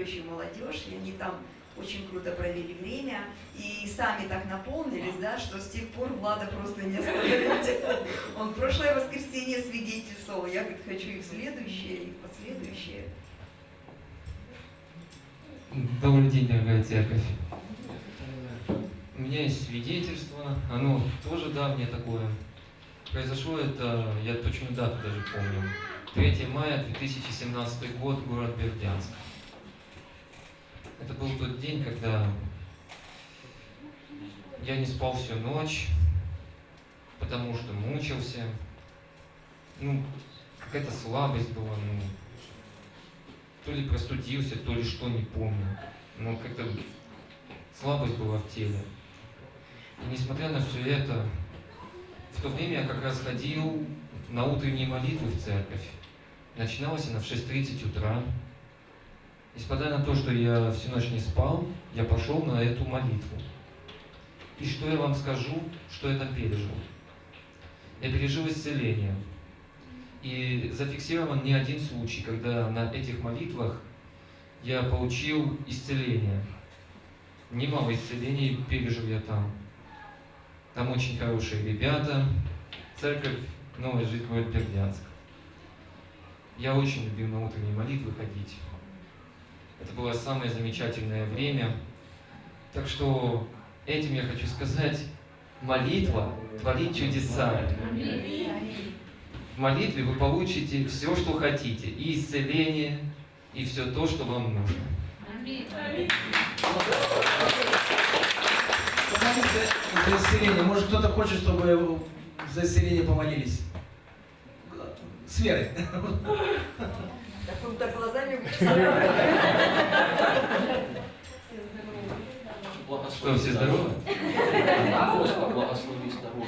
Очень молодежь, и они там очень круто провели время и сами так наполнились, да, что с тех пор Влада просто не остановить. Он в прошлое воскресенье свидетельствовал, я говорит, хочу и в следующее, и в последующее. Добрый день, дорогая церковь. У меня есть свидетельство, оно тоже давнее такое. Произошло это, я точную дату даже помню. 3 мая 2017 год, город Бердянск. Это был тот день, когда я не спал всю ночь, потому что мучился. Ну, какая-то слабость была, ну, то ли простудился, то ли что, не помню. Но как-то слабость была в теле. И несмотря на все это, в то время я как раз ходил на утренние молитвы в церковь. Начиналась она в 6.30 утра. Несмотря на то, что я всю ночь не спал, я пошел на эту молитву. И что я вам скажу, что я там пережил? Я пережил исцеление. И зафиксирован не один случай, когда на этих молитвах я получил исцеление. Немало исцелений пережил я там. Там очень хорошие ребята. Церковь Новая Жизнь город Бердянск. Я очень любил на утренние молитвы ходить. Это было самое замечательное время. Так что этим я хочу сказать, молитва творит чудеса. В молитве вы получите все, что хотите, и исцеление, и все то, что вам нужно. За исцеление. Может, кто-то хочет, чтобы за исцеление помолились? С верой. Так он так глазами Благослови все. Господь, благослови здоровье.